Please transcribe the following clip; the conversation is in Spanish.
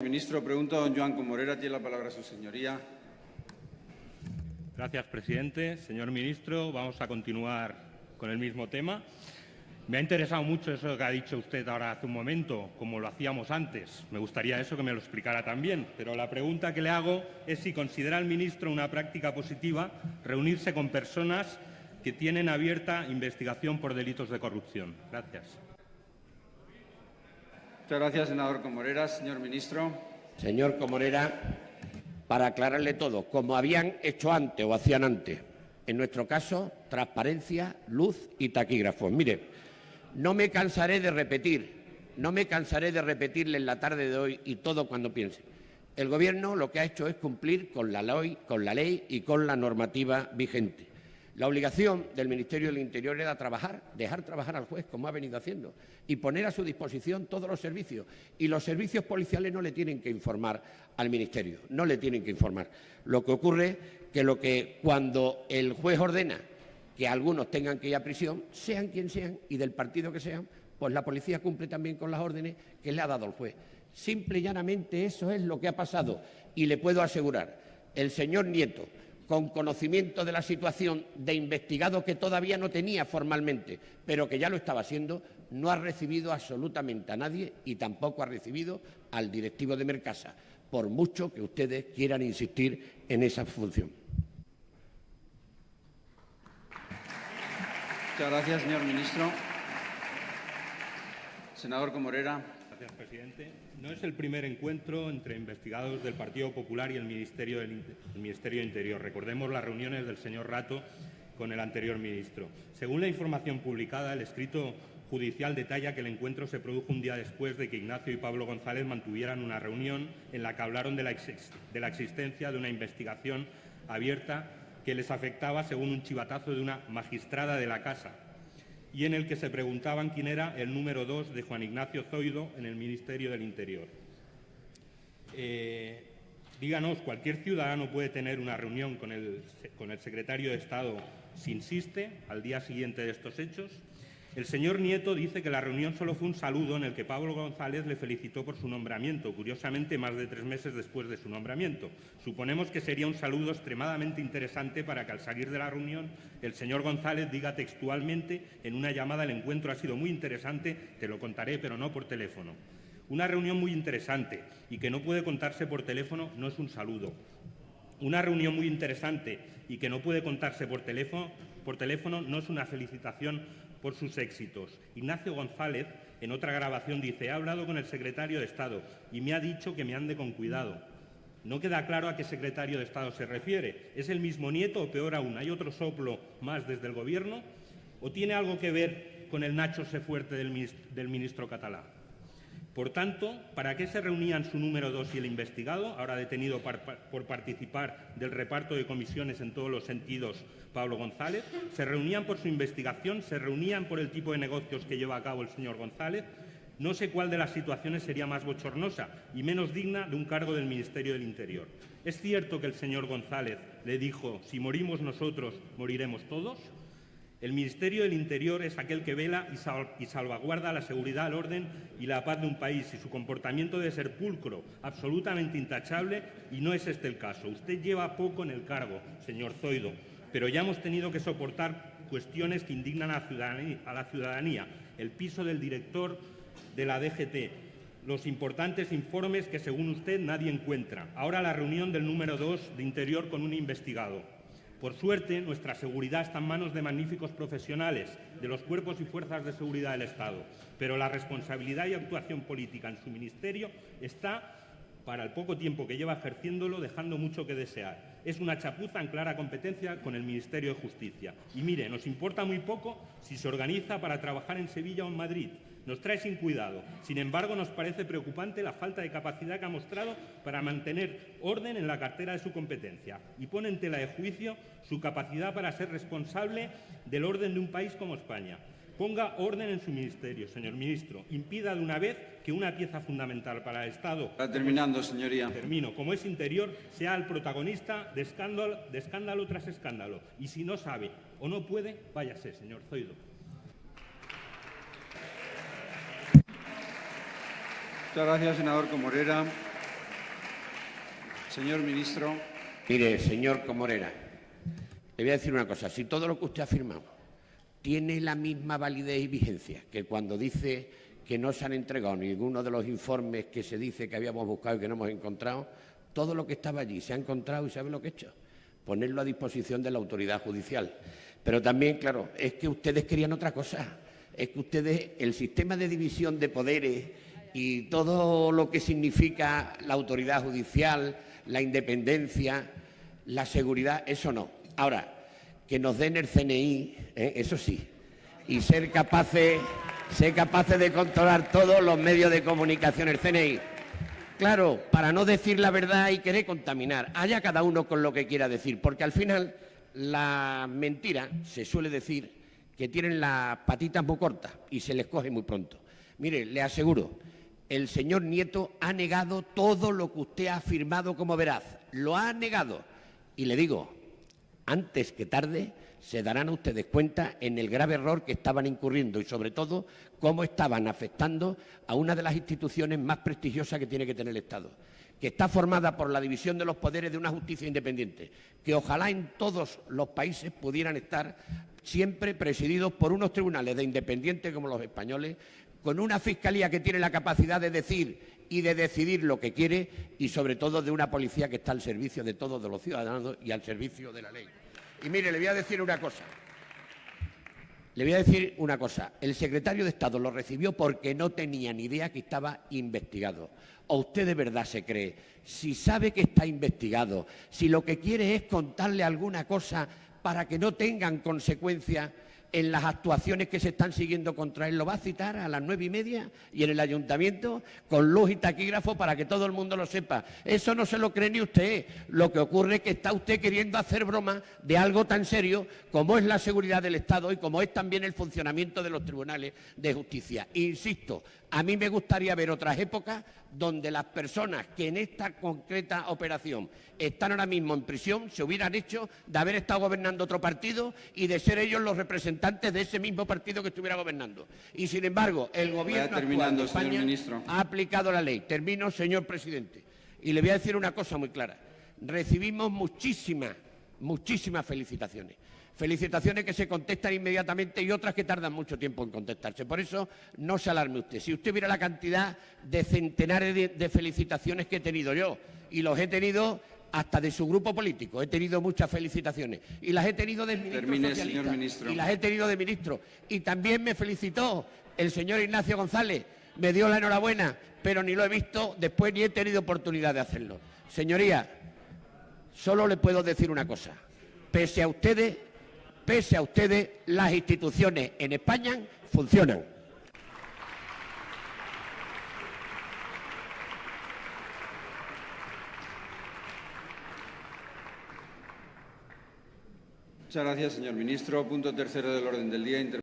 Ministro, pregunto a don Joan Comorera. Tiene la palabra su señoría. Gracias, presidente. Señor ministro, vamos a continuar con el mismo tema. Me ha interesado mucho eso que ha dicho usted ahora hace un momento, como lo hacíamos antes. Me gustaría eso que me lo explicara también. Pero la pregunta que le hago es si considera el ministro una práctica positiva reunirse con personas que tienen abierta investigación por delitos de corrupción. Gracias. Muchas gracias, senador Comorera. Señor ministro. Señor Comorera, para aclararle todo, como habían hecho antes o hacían antes, en nuestro caso, transparencia, luz y taquígrafos. Mire, no me cansaré de repetir, no me cansaré de repetirle en la tarde de hoy y todo cuando piense. El Gobierno lo que ha hecho es cumplir con la ley, con la ley y con la normativa vigente. La obligación del Ministerio del Interior era trabajar, dejar trabajar al juez, como ha venido haciendo, y poner a su disposición todos los servicios. Y los servicios policiales no le tienen que informar al Ministerio, no le tienen que informar. Lo que ocurre que que cuando el juez ordena que algunos tengan que ir a prisión, sean quien sean y del partido que sean, pues la policía cumple también con las órdenes que le ha dado el juez. Simple y llanamente eso es lo que ha pasado. Y le puedo asegurar, el señor Nieto, con conocimiento de la situación de investigado que todavía no tenía formalmente, pero que ya lo estaba haciendo, no ha recibido absolutamente a nadie y tampoco ha recibido al directivo de Mercasa, por mucho que ustedes quieran insistir en esa función. Muchas gracias, señor ministro. Senador Comorera. Gracias, presidente. No es el primer encuentro entre investigados del Partido Popular y el Ministerio, del, el Ministerio Interior. Recordemos las reuniones del señor Rato con el anterior ministro. Según la información publicada, el escrito judicial detalla que el encuentro se produjo un día después de que Ignacio y Pablo González mantuvieran una reunión en la que hablaron de la, de la existencia de una investigación abierta que les afectaba según un chivatazo de una magistrada de la casa, y en el que se preguntaban quién era el número dos de Juan Ignacio Zoido en el Ministerio del Interior. Eh, díganos, ¿cualquier ciudadano puede tener una reunión con el, con el secretario de Estado si insiste al día siguiente de estos hechos? El señor Nieto dice que la reunión solo fue un saludo en el que Pablo González le felicitó por su nombramiento, curiosamente más de tres meses después de su nombramiento. Suponemos que sería un saludo extremadamente interesante para que al salir de la reunión el señor González diga textualmente en una llamada el encuentro ha sido muy interesante, te lo contaré, pero no por teléfono. Una reunión muy interesante y que no puede contarse por teléfono no es un saludo. Una reunión muy interesante y que no puede contarse por teléfono, por teléfono no es una felicitación por sus éxitos. Ignacio González, en otra grabación, dice, he hablado con el secretario de Estado y me ha dicho que me ande con cuidado. No queda claro a qué secretario de Estado se refiere. ¿Es el mismo nieto o peor aún? ¿Hay otro soplo más desde el Gobierno? ¿O tiene algo que ver con el Nacho se fuerte del ministro, del ministro catalán? Por tanto, ¿para qué se reunían su número dos y el investigado, ahora detenido por participar del reparto de comisiones en todos los sentidos, Pablo González? ¿Se reunían por su investigación? ¿Se reunían por el tipo de negocios que lleva a cabo el señor González? No sé cuál de las situaciones sería más bochornosa y menos digna de un cargo del Ministerio del Interior. ¿Es cierto que el señor González le dijo, si morimos nosotros, moriremos todos? El Ministerio del Interior es aquel que vela y, salvaguarda la seguridad, el orden y la paz de un país y su comportamiento debe ser pulcro, absolutamente intachable y no es este el caso. Usted lleva poco en el cargo, señor Zoido, pero ya hemos tenido que soportar cuestiones que indignan a la ciudadanía, el piso del director de la DGT, los importantes informes que, según usted, nadie encuentra. Ahora la reunión del número dos de Interior con un investigado. Por suerte, nuestra seguridad está en manos de magníficos profesionales de los cuerpos y fuerzas de seguridad del Estado, pero la responsabilidad y actuación política en su ministerio está, para el poco tiempo que lleva ejerciéndolo, dejando mucho que desear. Es una chapuza en clara competencia con el Ministerio de Justicia. Y mire, nos importa muy poco si se organiza para trabajar en Sevilla o en Madrid, nos trae sin cuidado. Sin embargo, nos parece preocupante la falta de capacidad que ha mostrado para mantener orden en la cartera de su competencia y pone en tela de juicio su capacidad para ser responsable del orden de un país como España. Ponga orden en su ministerio, señor ministro. Impida de una vez que una pieza fundamental para el Estado. Está terminando, señoría. Termino. Como es interior, sea el protagonista de escándalo, de escándalo tras escándalo. Y si no sabe o no puede, váyase, señor Zoido. Muchas gracias, senador Comorera. Señor ministro, Mire, señor Comorera, le voy a decir una cosa. Si todo lo que usted ha afirmado tiene la misma validez y vigencia que cuando dice que no se han entregado ninguno de los informes que se dice que habíamos buscado y que no hemos encontrado, todo lo que estaba allí se ha encontrado y sabe lo que he hecho. Ponerlo a disposición de la autoridad judicial. Pero también, claro, es que ustedes querían otra cosa. Es que ustedes, el sistema de división de poderes y todo lo que significa la autoridad judicial, la independencia, la seguridad, eso no. Ahora, que nos den el CNI, ¿eh? eso sí, y ser capaces, ser capaces de controlar todos los medios de comunicación, el CNI. Claro, para no decir la verdad y querer contaminar. Haya cada uno con lo que quiera decir, porque al final la mentira se suele decir que tienen las patitas muy cortas y se les coge muy pronto. Mire, le aseguro, el señor Nieto ha negado todo lo que usted ha afirmado como veraz. Lo ha negado. Y le digo, antes que tarde se darán ustedes cuenta en el grave error que estaban incurriendo y, sobre todo, cómo estaban afectando a una de las instituciones más prestigiosas que tiene que tener el Estado, que está formada por la división de los poderes de una justicia independiente, que ojalá en todos los países pudieran estar siempre presididos por unos tribunales de independientes como los españoles, con una fiscalía que tiene la capacidad de decir y de decidir lo que quiere y, sobre todo, de una policía que está al servicio de todos los ciudadanos y al servicio de la ley. Y mire, le voy a decir una cosa. Le voy a decir una cosa. El secretario de Estado lo recibió porque no tenía ni idea que estaba investigado. ¿O usted de verdad se cree? Si sabe que está investigado, si lo que quiere es contarle alguna cosa para que no tengan consecuencias en las actuaciones que se están siguiendo contra él, lo va a citar a las nueve y media y en el ayuntamiento con luz y taquígrafo para que todo el mundo lo sepa. Eso no se lo cree ni usted. Lo que ocurre es que está usted queriendo hacer broma de algo tan serio como es la seguridad del Estado y como es también el funcionamiento de los tribunales de justicia. Insisto, a mí me gustaría ver otras épocas donde las personas que en esta concreta operación están ahora mismo en prisión se hubieran hecho de haber estado gobernando otro partido y de ser ellos los representantes de ese mismo partido que estuviera gobernando. Y sin embargo, el gobierno actual terminando, de señor España ministro. ha aplicado la ley. Termino, señor presidente. Y le voy a decir una cosa muy clara. Recibimos muchísimas, muchísimas felicitaciones. Felicitaciones que se contestan inmediatamente y otras que tardan mucho tiempo en contestarse. Por eso no se alarme usted. Si usted viera la cantidad de centenares de, de felicitaciones que he tenido yo, y los he tenido hasta de su grupo político, he tenido muchas felicitaciones. Y las he tenido de ministros Termine, señor ministro. Y las he tenido de ministros. Y también me felicitó el señor Ignacio González, me dio la enhorabuena, pero ni lo he visto después ni he tenido oportunidad de hacerlo. Señoría, solo le puedo decir una cosa. Pese a ustedes, pese a ustedes, las instituciones en España funcionan. muchas gracias, señor ministro. Punto tercero del orden del día.